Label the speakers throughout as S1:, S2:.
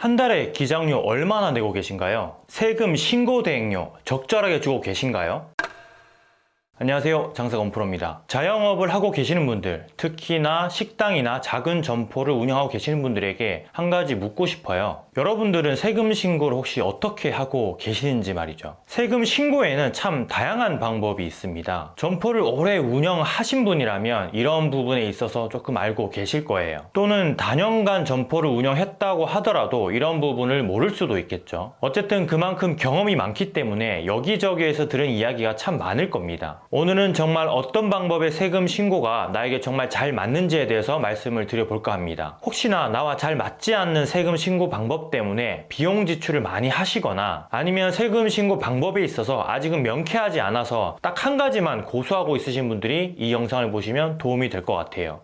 S1: 한 달에 기장료 얼마나 내고 계신가요? 세금 신고 대행료 적절하게 주고 계신가요? 안녕하세요. 장사건 프로입니다. 자영업을 하고 계시는 분들 특히나 식당이나 작은 점포를 운영하고 계시는 분들에게 한 가지 묻고 싶어요. 여러분들은 세금 신고를 혹시 어떻게 하고 계시는지 말이죠. 세금 신고에는 참 다양한 방법이 있습니다. 점포를 오래 운영하신 분이라면 이런 부분에 있어서 조금 알고 계실 거예요. 또는 단연간 점포를 운영했다고 하더라도 이런 부분을 모를 수도 있겠죠. 어쨌든 그만큼 경험이 많기 때문에 여기저기에서 들은 이야기가 참 많을 겁니다 오늘은 정말 어떤 방법의 세금 신고가 나에게 정말 잘 맞는지에 대해서 말씀을 드려볼까 합니다. 혹시나 나와 잘 맞지 않는 세금 신고 방법 때문에 비용 지출을 많이 하시거나 아니면 세금 신고 방법에 있어서 아직은 명쾌하지 않아서 딱 한 가지만 고수하고 있으신 분들이 이 영상을 보시면 도움이 될 것 같아요.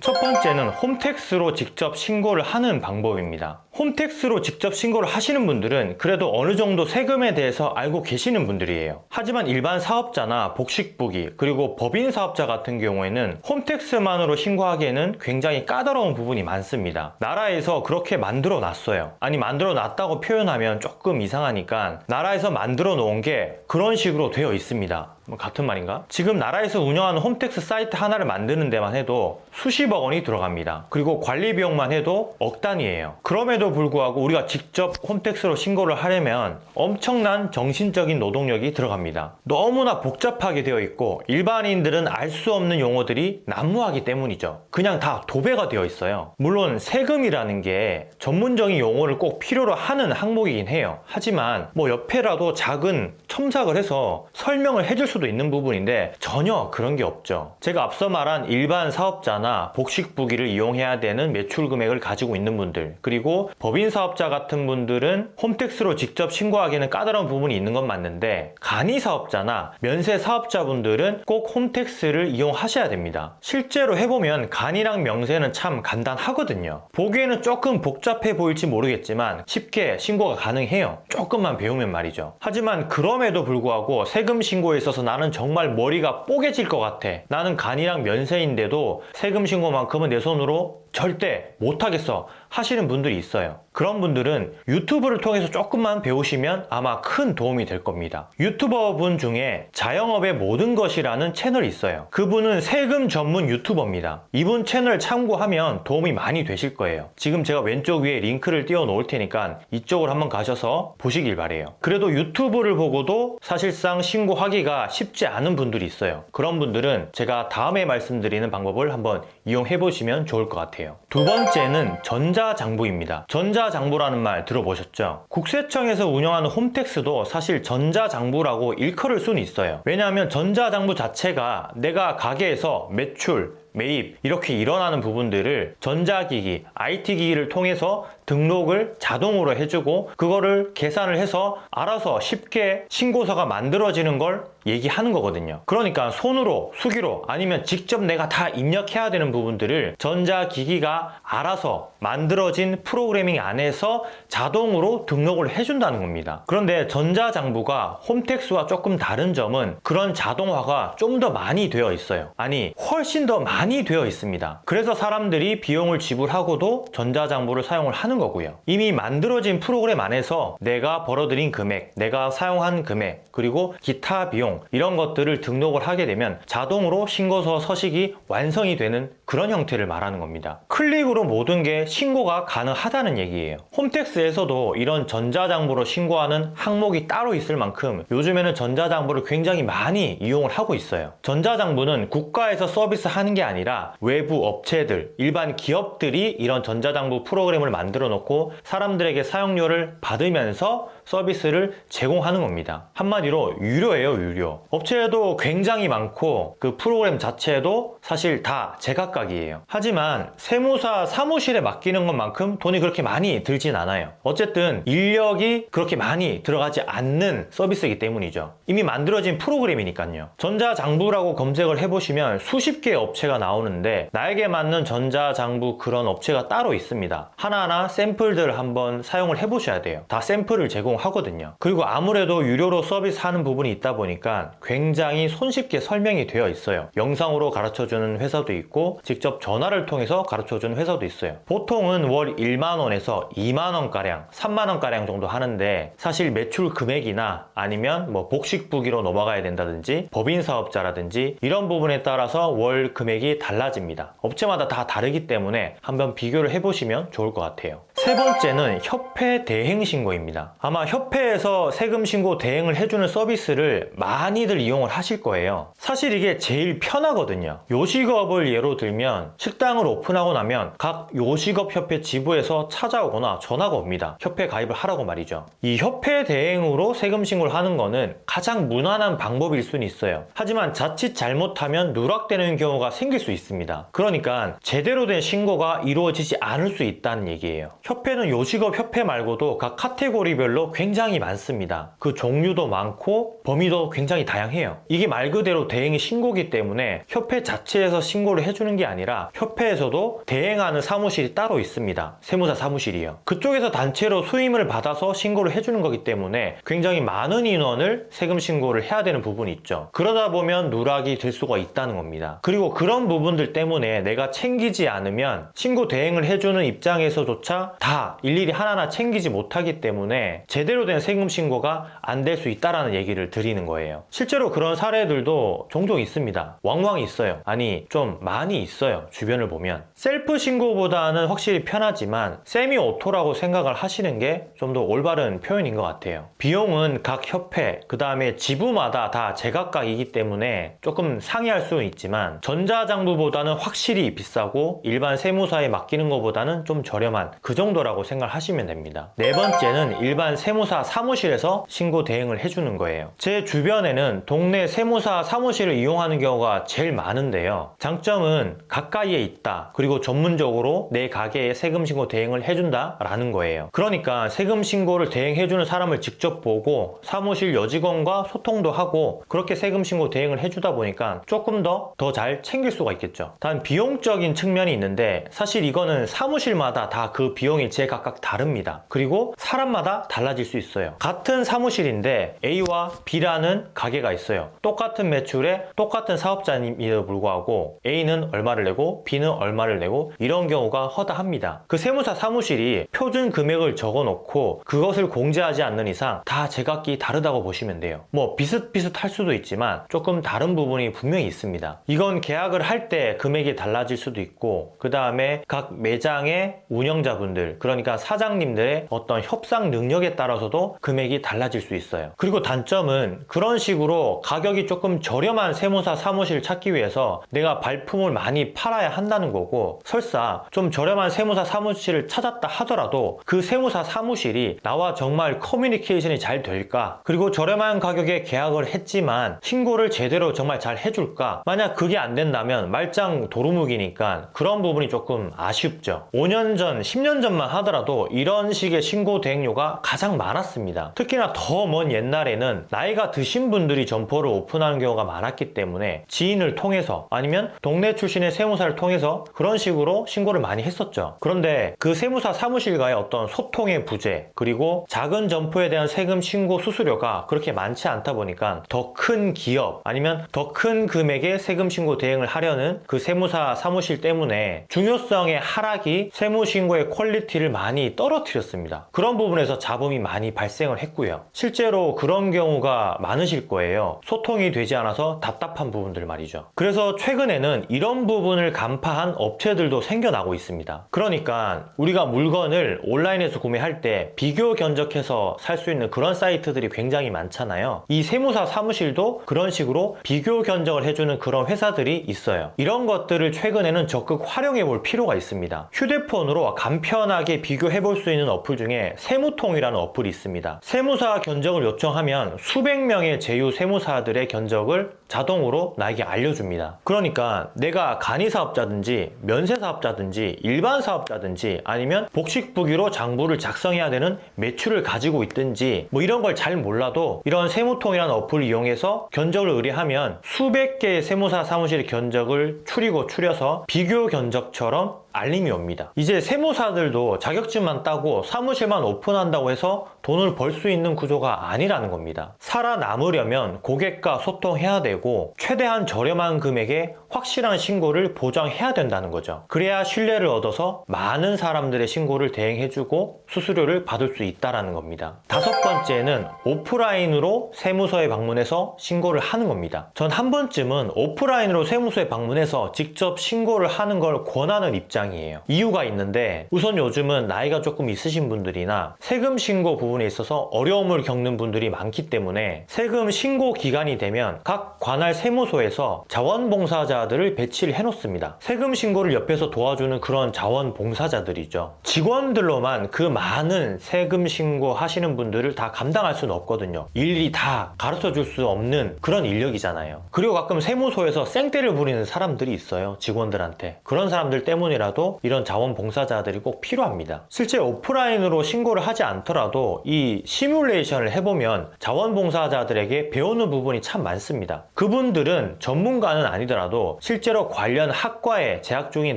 S1: 첫 번째는 홈택스로 직접 신고를 하는 방법입니다. 홈택스로 직접 신고를 하시는 분들은 그래도 어느 정도 세금에 대해서 알고 계시는 분들이에요. 하지만 일반 사업자나 복식부기 그리고 법인 사업자 같은 경우에는 홈택스만으로 신고하기에는 굉장히 까다로운 부분이 많습니다. 나라에서 그렇게 만들어 놨어요. 아니 만들어 놨다고 표현하면 조금 이상하니까 나라에서 만들어 놓은 게 그런 식으로 되어 있습니다. 뭐 같은 말인가? 지금 나라에서 운영하는 홈택스 사이트 하나를 만드는 데만 해도 수십억 원이 들어갑니다. 그리고 관리 비용만 해도 억 단위예요. 그럼에도 불구하고 우리가 직접 홈택스로 신고를 하려면 엄청난 정신적인 노동력이 들어갑니다. 너무나 복잡하게 되어 있고 일반인들은 알 수 없는 용어들이 난무하기 때문이죠. 그냥 다 도배가 되어 있어요. 물론 세금이라는 게 전문적인 용어를 꼭 필요로 하는 항목이긴 해요. 하지만 뭐 옆에라도 작은 첨삭을 해서 설명을 해줄 수도 있는 부분인데 전혀 그런 게 없죠. 제가 앞서 말한 일반 사업자나 복식부기를 이용해야 되는 매출 금액을 가지고 있는 분들 그리고 법인 사업자 같은 분들은 홈택스로 직접 신고하기에는 까다로운 부분이 있는 건 맞는데 간이 사업자나 면세 사업자분들은 꼭 홈택스를 이용하셔야 됩니다. 실제로 해보면 간이랑 명세는 참 간단하거든요. 보기에는 조금 복잡해 보일지 모르겠지만 쉽게 신고가 가능해요. 조금만 배우면 말이죠. 하지만 그럼에도 불구하고 세금 신고에 있어서 나는 정말 머리가 뽀개질 것 같아. 나는 간이랑 면세인데도 세금 신고만큼은 내 손으로 절대 못하겠어 하시는 분들이 있어요. 그런 분들은 유튜브를 통해서 조금만 배우시면 아마 큰 도움이 될 겁니다. 유튜버 분 중에 자영업의 모든 것이라는 채널이 있어요. 그분은 세금 전문 유튜버입니다. 이분 채널 참고하면 도움이 많이 되실 거예요. 지금 제가 왼쪽 위에 링크를 띄워 놓을 테니까 이쪽으로 한번 가셔서 보시길 바래요. 그래도 유튜브를 보고도 사실상 신고하기가 쉽지 않은 분들이 있어요. 그런 분들은 제가 다음에 말씀드리는 방법을 한번 이용해 보시면 좋을 것 같아요. fail. 두 번째는 전자장부입니다. 전자장부라는 말 들어보셨죠? 국세청에서 운영하는 홈택스도 사실 전자장부라고 일컬을 수는 있어요. 왜냐하면 전자장부 자체가 내가 가게에서 매출, 매입 이렇게 일어나는 부분들을 전자기기, IT기기를 통해서 등록을 자동으로 해주고 그거를 계산을 해서 알아서 쉽게 신고서가 만들어지는 걸 얘기하는 거거든요. 그러니까 손으로, 수기로 아니면 직접 내가 다 입력해야 되는 부분들을 전자기기가 알아서 만들어진 프로그래밍 안에서 자동으로 등록을 해준다는 겁니다. 그런데 전자장부가 홈택스와 조금 다른 점은 그런 자동화가 좀 더 많이 되어 있어요. 아니, 훨씬 더 많이 되어 있습니다. 그래서 사람들이 비용을 지불하고도 전자장부를 사용을 하는 거고요. 이미 만들어진 프로그램 안에서 내가 벌어들인 금액, 내가 사용한 금액, 그리고 기타 비용 이런 것들을 등록을 하게 되면 자동으로 신고서 서식이 완성이 되는 그런 형태를 말하는 겁니다. 클릭으로 모든 게 신고가 가능하다는 얘기예요. 홈택스에서도 이런 전자장부로 신고하는 항목이 따로 있을 만큼 요즘에는 전자장부를 굉장히 많이 이용을 하고 있어요. 전자장부는 국가에서 서비스하는 게 아니라 외부 업체들, 일반 기업들이 이런 전자장부 프로그램을 만들어 놓고 사람들에게 사용료를 받으면서 서비스를 제공하는 겁니다. 한마디로 유료예요, 유료. 업체에도 굉장히 많고 그 프로그램 자체도 사실 다 제각각 이에요. 하지만 세무사 사무실에 맡기는 것만큼 돈이 그렇게 많이 들진 않아요. 어쨌든 인력이 그렇게 많이 들어가지 않는 서비스이기 때문이죠. 이미 만들어진 프로그램이니까요. 전자장부라고 검색을 해보시면 수십 개의 업체가 나오는데 나에게 맞는 전자장부 그런 업체가 따로 있습니다. 하나하나 샘플들 한번 사용을 해보셔야 돼요. 다 샘플을 제공하거든요. 그리고 아무래도 유료로 서비스하는 부분이 있다 보니까 굉장히 손쉽게 설명이 되어 있어요. 영상으로 가르쳐주는 회사도 있고 직접 전화를 통해서 가르쳐주는 회사도 있어요. 보통은 월 1만 원에서 2만 원가량, 3만 원가량 정도 하는데 사실 매출 금액이나 아니면 뭐 복식부기로 넘어가야 된다든지 법인 사업자라든지 이런 부분에 따라서 월 금액이 달라집니다. 업체마다 다 다르기 때문에 한번 비교를 해보시면 좋을 것 같아요. 세 번째는 협회 대행 신고입니다. 아마 협회에서 세금 신고 대행을 해주는 서비스를 많이들 이용을 하실 거예요. 사실 이게 제일 편하거든요. 요식업을 예로 들면 식당을 오픈하고 나면 각 요식업 협회 지부에서 찾아오거나 전화가 옵니다. 협회 가입을 하라고 말이죠. 이 협회 대행으로 세금 신고를 하는 거는 가장 무난한 방법일 수는 있어요. 하지만 자칫 잘못하면 누락되는 경우가 생길 수 있습니다. 그러니까 제대로 된 신고가 이루어지지 않을 수 있다는 얘기예요. 협회는 요식업 협회 말고도 각 카테고리별로 굉장히 많습니다. 그 종류도 많고 범위도 굉장히 다양해요. 이게 말 그대로 대행이 신고기 때문에 협회 자체에서 신고를 해주는 게 아니라 협회에서도 대행하는 사무실이 따로 있습니다. 세무사 사무실이요. 그쪽에서 단체로 수임을 받아서 신고를 해주는 거기 때문에 굉장히 많은 인원을 세금 신고를 해야 되는 부분이 있죠. 그러다 보면 누락이 될 수가 있다는 겁니다. 그리고 그런 부분들 때문에 내가 챙기지 않으면 신고 대행을 해주는 입장에서조차 다 일일이 하나하나 챙기지 못하기 때문에 제대로 된 세금 신고가 안 될 수 있다라는 얘기를 드리는 거예요. 실제로 그런 사례들도 종종 있습니다. 왕왕 있어요. 아니 좀 많이 있어요. 주변을 보면 셀프 신고보다는 확실히 편하지만 semi auto라고 생각을 하시는 게 좀 더 올바른 표현인 것 같아요. 비용은 각 협회 그 다음에 지부마다 다 제각각이기 때문에 조금 상이할 수는 있지만 전자장부보다는 확실히 비싸고 일반 세무사에 맡기는 것보다는 좀 저렴한 그 정도 라고 생각하시면 됩니다. 네 번째는 일반 세무사 사무실에서 신고 대행을 해주는 거예요. 제 주변에는 동네 세무사 사무실을 이용하는 경우가 제일 많은데요. 장점은 가까이에 있다. 그리고 전문적으로 내 가게에 세금 신고 대행을 해준다 라는 거예요. 그러니까 세금 신고를 대행해주는 사람을 직접 보고 사무실 여직원과 소통도 하고 그렇게 세금 신고 대행을 해주다 보니까 조금 더 더 잘 챙길 수가 있겠죠. 단 비용적인 측면이 있는데 사실 이거는 사무실마다 다 그 비용 이 제각각 다릅니다. 그리고 사람마다 달라질 수 있어요. 같은 사무실인데 A와 B라는 가게가 있어요. 똑같은 매출에 똑같은 사업자임에도 불구하고 A는 얼마를 내고 B는 얼마를 내고 이런 경우가 허다합니다. 그 세무사 사무실이 표준 금액을 적어 놓고 그것을 공제하지 않는 이상 다 제각기 다르다고 보시면 돼요. 뭐 비슷비슷할 수도 있지만 조금 다른 부분이 분명히 있습니다. 이건 계약을 할 때 금액이 달라질 수도 있고 그 다음에 각 매장의 운영자분들 그러니까 사장님들의 어떤 협상 능력에 따라서도 금액이 달라질 수 있어요. 그리고 단점은 그런 식으로 가격이 조금 저렴한 세무사 사무실을 찾기 위해서 내가 발품을 많이 팔아야 한다는 거고 설사 좀 저렴한 세무사 사무실을 찾았다 하더라도 그 세무사 사무실이 나와 정말 커뮤니케이션이 잘 될까? 그리고 저렴한 가격에 계약을 했지만 신고를 제대로 정말 잘 해줄까? 만약 그게 안 된다면 말짱 도루묵이니까 그런 부분이 조금 아쉽죠. 5년 전 10년 전만 하더라도 이런 식의 신고 대행료가 가장 많았습니다. 특히나 더 먼 옛날에는 나이가 드신 분들이 점포를 오픈하는 경우가 많았기 때문에 지인을 통해서 아니면 동네 출신의 세무사를 통해서 그런 식으로 신고를 많이 했었죠. 그런데 그 세무사 사무실과의 어떤 소통의 부재 그리고 작은 점포에 대한 세금 신고 수수료가 그렇게 많지 않다 보니까 더 큰 기업 아니면 더 큰 금액의 세금 신고 대행을 하려는 그 세무사 사무실 때문에 중요성의 하락이 세무 신고의 quality를 많이 떨어뜨렸습니다. 그런 부분에서 잡음이 많이 발생을 했고요. 실제로 그런 경우가 많으실 거예요. 소통이 되지 않아서 답답한 부분들 말이죠. 그래서 최근에는 이런 부분을 간파한 업체들도 생겨나고 있습니다. 그러니까 우리가 물건을 온라인에서 구매할 때 비교 견적해서 살 수 있는 그런 사이트들이 굉장히 많잖아요. 이 세무사 사무실도 그런 식으로 비교 견적을 해주는 그런 회사들이 있어요. 이런 것들을 최근에는 적극 활용해 볼 필요가 있습니다. 휴대폰으로 간편하게 비교해 볼 수 있는 어플 중에 세무통이라는 어플이 있습니다. 세무사 견적을 요청하면 수백 명의 제휴 세무사들의 견적을 자동으로 나에게 알려줍니다. 그러니까 내가 간이 사업자든지 면세 사업자든지 일반 사업자든지 아니면 복식부기로 장부를 작성해야 되는 매출을 가지고 있든지 뭐 이런 걸 잘 몰라도 이런 세무통이라는 어플을 이용해서 견적을 의뢰하면 수백 개의 세무사 사무실의 견적을 추리고 추려서 비교 견적처럼 알림이 옵니다. 이제 세무사들도 자격증만 따고 사무실만 오픈한다고 해서 돈을 벌 수 있는 구조가 아니라는 겁니다. 살아남으려면 고객과 소통해야 되고 최대한 저렴한 금액에 확실한 신고를 보장해야 된다는 거죠. 그래야 신뢰를 얻어서 많은 사람들의 신고를 대행해주고 수수료를 받을 수 있다는 겁니다. 다섯 번째는 오프라인으로 세무서에 방문해서 신고를 하는 겁니다. 전 한 번쯤은 오프라인으로 세무서에 방문해서 직접 신고를 하는 걸 권하는 입장이에요. 이유가 있는데 우선 요즘은 나이가 조금 있으신 분들이나 세금 신고 부분 에 있어서 어려움을 겪는 분들이 많기 때문에 세금 신고 기간이 되면 각 관할 세무소에서 자원봉사자들을 배치를 해놓습니다. 세금 신고를 옆에서 도와주는 그런 자원봉사자들이죠. 직원들로만 그 많은 세금 신고 하시는 분들을 다 감당할 수는 없거든요. 일일이 다 가르쳐 줄 수 없는 그런 인력이잖아요. 그리고 가끔 세무소에서 생떼를 부리는 사람들이 있어요. 직원들한테. 그런 사람들 때문이라도 이런 자원봉사자들이 꼭 필요합니다. 실제 오프라인으로 신고를 하지 않더라도 이 시뮬레이션을 해보면 자원봉사자들에게 배우는 부분이 참 많습니다. 그분들은 전문가는 아니더라도 실제로 관련 학과에 재학 중인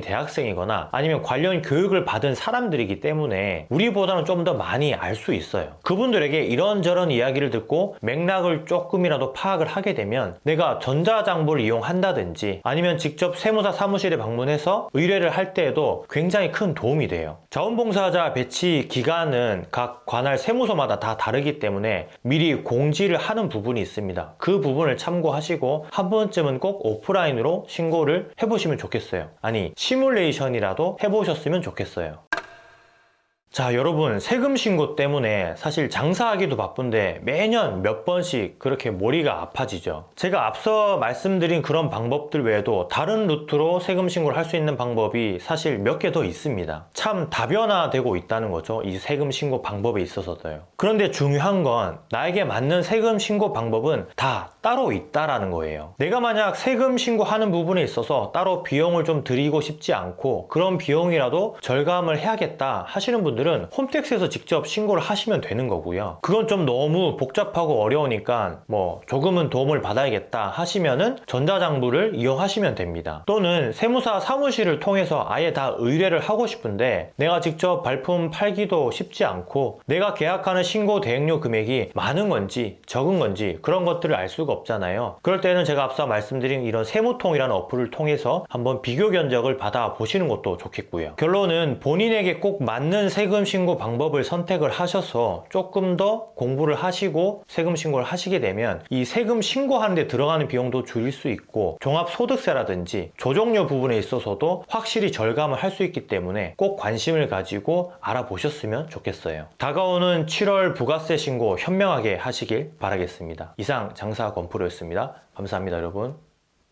S1: 대학생이거나 아니면 관련 교육을 받은 사람들이기 때문에 우리보다는 좀 더 많이 알 수 있어요. 그분들에게 이런저런 이야기를 듣고 맥락을 조금이라도 파악을 하게 되면 내가 전자장부를 이용한다든지 아니면 직접 세무사 사무실에 방문해서 의뢰를 할 때에도 굉장히 큰 도움이 돼요. 자원봉사자 배치 기간은 각 관할 세무서마다 다 다르기 때문에 미리 공지를 하는 부분이 있습니다. 그 부분을 참고하시고 한 번쯤은 꼭 오프라인으로 신고를 해보시면 좋겠어요. 아니, 시뮬레이션이라도 해보셨으면 좋겠어요. 자, 여러분, 세금 신고 때문에 사실 장사하기도 바쁜데 매년 몇 번씩 그렇게 머리가 아파지죠. 제가 앞서 말씀드린 그런 방법들 외에도 다른 루트로 세금 신고를 할 수 있는 방법이 사실 몇 개 더 있습니다. 참 다변화되고 있다는 거죠. 이 세금 신고 방법에 있어서도요. 그런데 중요한 건 나에게 맞는 세금 신고 방법은 다 따로 있다라는 거예요. 내가 만약 세금 신고하는 부분에 있어서 따로 비용을 좀 드리고 싶지 않고 그런 비용이라도 절감을 해야겠다 하시는 분들 분들은 홈택스에서 직접 신고를 하시면 되는 거고요. 그건 좀 너무 복잡하고 어려우니까 뭐 조금은 도움을 받아야겠다 하시면은 전자장부를 이용하시면 됩니다. 또는 세무사 사무실을 통해서 아예 다 의뢰를 하고 싶은데 내가 직접 발품 팔기도 쉽지 않고 내가 계약하는 신고 대행료 금액이 많은 건지 적은 건지 그런 것들을 알 수가 없잖아요. 그럴 때는 제가 앞서 말씀드린 이런 세무통이라는 어플을 통해서 한번 비교 견적을 받아 보시는 것도 좋겠고요. 결론은 본인에게 꼭 맞는 세금 세금 신고 방법을 선택을 하셔서 조금 더 공부를 하시고 세금 신고를 하시게 되면 이 세금 신고하는 데 들어가는 비용도 줄일 수 있고 종합소득세라든지 조정료 부분에 있어서도 확실히 절감을 할 수 있기 때문에 꼭 관심을 가지고 알아보셨으면 좋겠어요. 다가오는 7월 부가세 신고 현명하게 하시길 바라겠습니다. 이상 장사 건프로였습니다. 감사합니다, 여러분.